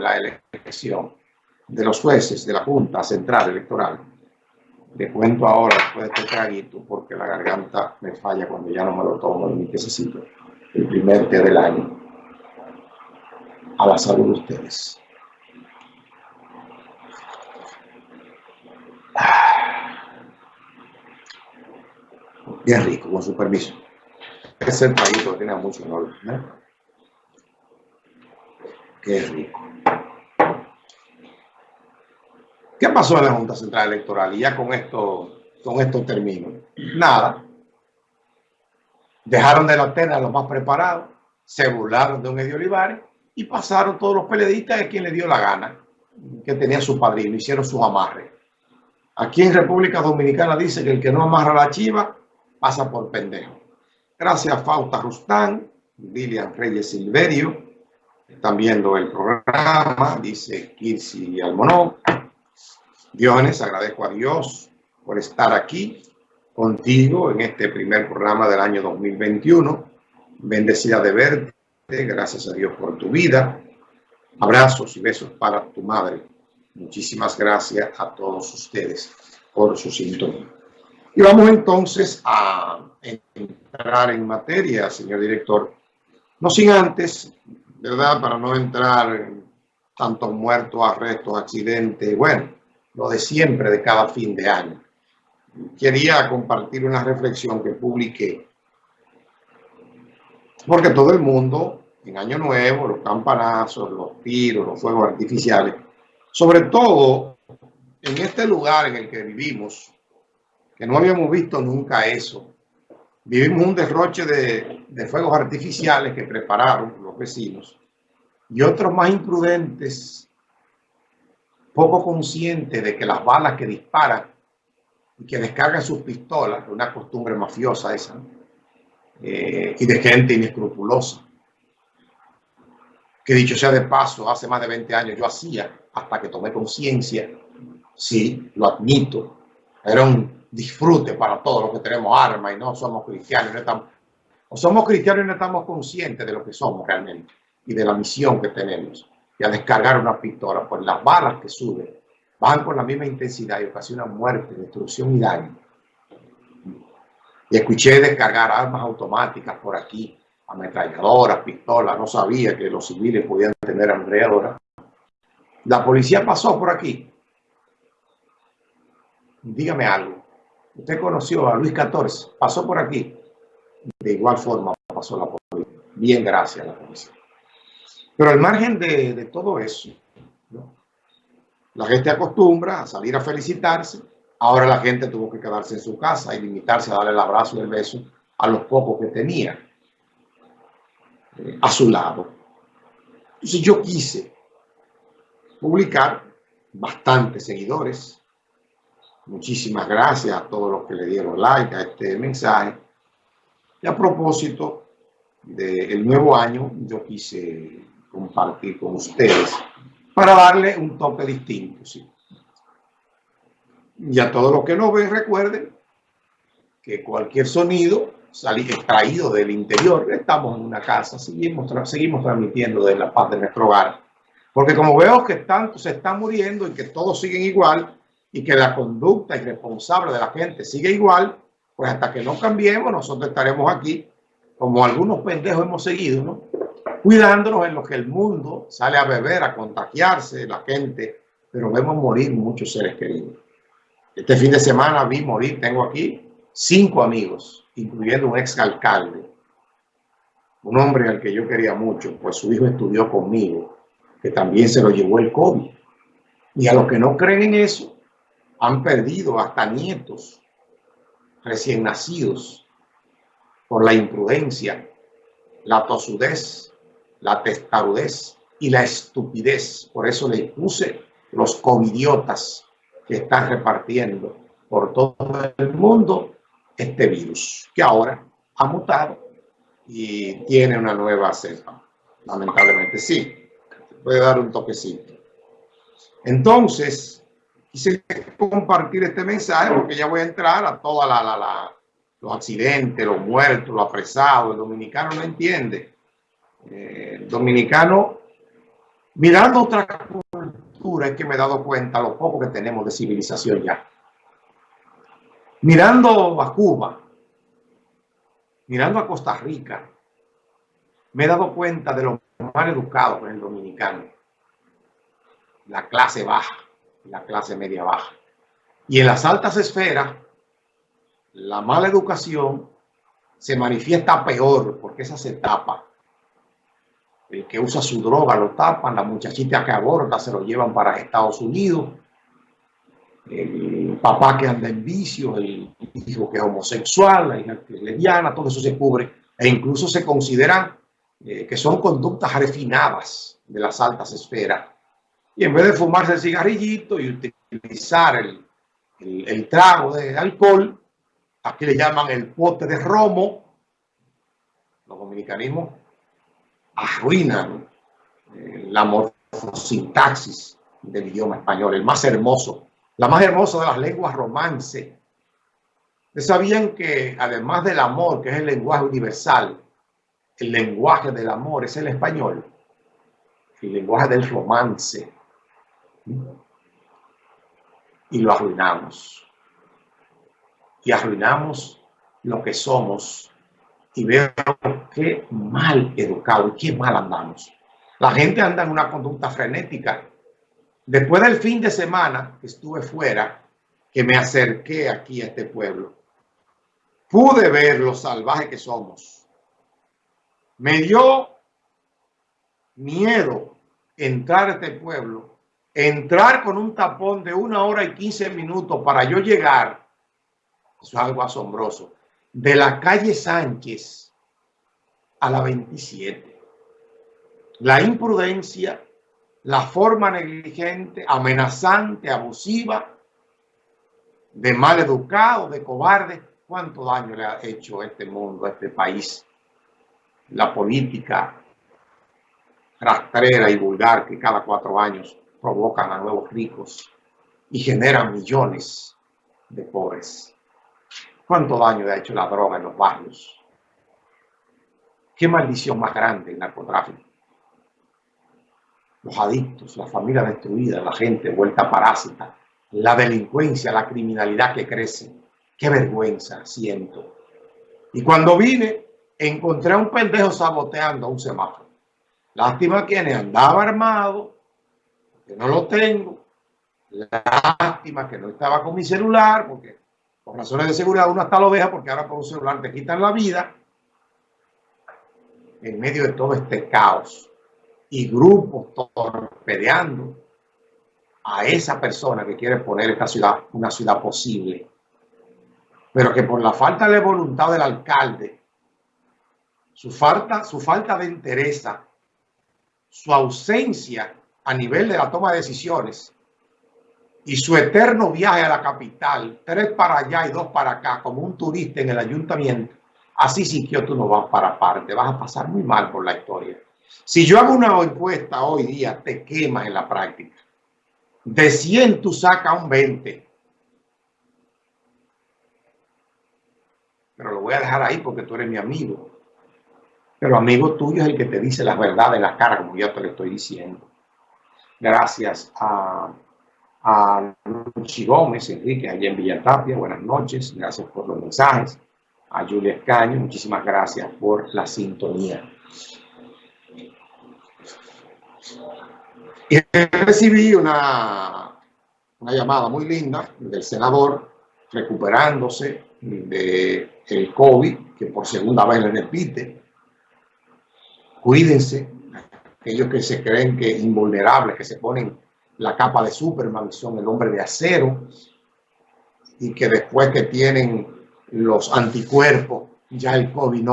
la elección de los jueces de la Junta Central Electoral. Le cuento ahora después de este traguito porque la garganta me falla cuando ya no me lo tomo ni necesito. El primer té del año. A la salud de ustedes. Bien rico, con su permiso. Es el traguito que tiene mucho olor. Qué rico. ¿Qué pasó en la Junta Central Electoral? Y ya con esto, con esto termino. Nada. Dejaron de la tela a los más preparados, se burlaron de un Eddie Olivares y pasaron todos los periodistas a quien le dio la gana, que tenía su padrino, hicieron sus amarres. Aquí en República Dominicana dice que el que no amarra la chiva pasa por pendejo. Gracias a Fausta Rustán, Lilian Reyes Silverio, están viendo el programa, dice Kirsi Almonó. Diones, agradezco a Dios por estar aquí contigo en este primer programa del año 2021. Bendecida de verte, gracias a Dios por tu vida. Abrazos y besos para tu madre. Muchísimas gracias a todos ustedes por su sintonía. Y vamos entonces a entrar en materia, señor director. No sin antes, ¿verdad? Para no entrar en tantos muertos, arrestos, accidentes. Bueno, lo de siempre de cada fin de año. Quería compartir una reflexión que publiqué, porque todo el mundo, en Año Nuevo, los campanazos, los tiros, los fuegos artificiales, sobre todo en este lugar en el que vivimos, que no habíamos visto nunca eso, vivimos un derroche de, de fuegos artificiales que prepararon los vecinos y otros más imprudentes poco consciente de que las balas que disparan y que descargan sus pistolas, una costumbre mafiosa esa, eh, y de gente inescrupulosa, que dicho sea de paso, hace más de 20 años yo hacía, hasta que tomé conciencia, sí, lo admito, era un disfrute para todos los que tenemos armas y no somos cristianos, no estamos, o somos cristianos y no estamos conscientes de lo que somos realmente y de la misión que tenemos y a descargar una pistola, pues las balas que suben van con la misma intensidad y ocasionan muerte, destrucción y daño. Y escuché descargar armas automáticas por aquí, ametralladoras, pistolas, no sabía que los civiles podían tener ametralladoras. La policía pasó por aquí. Dígame algo. Usted conoció a Luis XIV, pasó por aquí. De igual forma pasó la policía. Bien, gracias a la policía. Pero al margen de, todo eso, la gente acostumbra a salir a felicitarse. Ahora la gente tuvo que quedarse en su casa y limitarse a darle el abrazo y el beso a los pocos que tenía eh, a su lado. Entonces yo quise publicar bastantes seguidores. Muchísimas gracias a todos los que le dieron like a este mensaje. Y a propósito del nuevo año, yo quise compartir con ustedes para darle un toque distinto. ¿sí? Y a todos los que nos ven, recuerden que cualquier sonido extraído del interior, estamos en una casa, seguimos, seguimos transmitiendo de la paz de nuestro hogar. Porque como veo que tanto se están muriendo y que todos siguen igual y que la conducta irresponsable de la gente sigue igual, pues hasta que no cambiemos, nosotros estaremos aquí, como algunos pendejos hemos seguido, ¿no? Cuidándonos en lo que el mundo sale a beber, a contagiarse, la gente, pero vemos morir muchos seres queridos. Este fin de semana vi morir, tengo aquí cinco amigos, incluyendo un ex alcalde, un hombre al que yo quería mucho, pues su hijo estudió conmigo, que también se lo llevó el COVID. Y a los que no creen en eso, han perdido hasta nietos recién nacidos por la imprudencia, la tosudez la testarudez y la estupidez. Por eso le puse los covidiotas que están repartiendo por todo el mundo este virus, que ahora ha mutado y tiene una nueva cepa. Lamentablemente sí, puede dar un toquecito. Entonces, quise compartir este mensaje porque ya voy a entrar a toda la, la, los accidentes, los muertos, los apresados. El dominicano no entiende eh, dominicano Mirando otra cultura es que me he dado cuenta lo poco que tenemos de civilización ya. Mirando a Cuba, mirando a Costa Rica, me he dado cuenta de lo mal educado en el dominicano. La clase baja, la clase media baja. Y en las altas esferas, la mala educación se manifiesta peor porque esa se tapa. El que usa su droga lo tapan, la muchachita que aborda se lo llevan para Estados Unidos, el papá que anda en vicio, el hijo que es homosexual, la hija que es lesbiana, todo eso se cubre. E incluso se consideran eh, que son conductas refinadas de las altas esferas. Y en vez de fumarse el cigarrillito y utilizar el, el, trago de alcohol, aquí le llaman el pote de romo, los dominicanismos arruinan eh, la morfosintaxis del idioma español, el más hermoso, la más hermosa de las lenguas romance. Sabían que además del amor, que es el lenguaje universal, el lenguaje del amor es el español, el lenguaje del romance. Y lo arruinamos. Y arruinamos lo que somos. Y veo qué mal educado y qué mal andamos. La gente anda en una conducta frenética. Después del fin de semana que estuve fuera, que me acerqué aquí a este pueblo, pude ver lo salvaje que somos me dio miedo entrar a este pueblo, entrar con un tapón de una hora y quince minutos para yo llegar, eso es algo asombroso, de la calle Sánchez a la 27. La imprudencia, la forma negligente, amenazante, abusiva, de mal educado, de cobarde, cuánto daño le ha hecho este mundo, a este país la política rastrera y vulgar que cada cuatro años provocan a nuevos ricos y generan millones de pobres. ¿Cuánto daño ha hecho la droga en los barrios? ¿Qué maldición más grande el narcotráfico? Los adictos, la familia destruida, la gente vuelta parásita, la delincuencia, la criminalidad que crece. Qué vergüenza siento. Y cuando vine, encontré a un pendejo saboteando a un semáforo. Lástima quienes andaba armado, que no lo tengo. Lástima que no estaba con mi celular, porque por razones de seguridad uno hasta lo deja, porque ahora con un celular te quitan la vida. En medio de todo este caos y grupos torpedeando a esa persona que quiere poner esta ciudad una ciudad posible, pero que por la falta de voluntad del alcalde su falta, su falta de interés, su ausencia a nivel de la toma de decisiones y su eterno viaje a la capital, tres para allá y dos para acá, como un turista en el ayuntamiento, así sí que tú no vas para parte, vas a pasar muy mal por la historia. Si yo hago una encuesta hoy día, te quemas en la práctica. De 100 tú sacas un 20. Pero lo voy a dejar ahí porque tú eres mi amigo. Pero amigo tuyo es el que te dice la verdad de la cara, como ya te lo estoy diciendo. Gracias a, a Luchi Gómez, Enrique, allá en Villatapia. Buenas noches. Gracias por los mensajes. A Julia Escaño, muchísimas gracias por la sintonía. Y recibí una, una llamada muy linda del senador recuperándose del el COVID, que por segunda vez le repite, Cuídense, aquellos que se creen que invulnerables, que se ponen la capa de Superman, son el hombre de acero, y que después que tienen los anticuerpos, ya el COVID no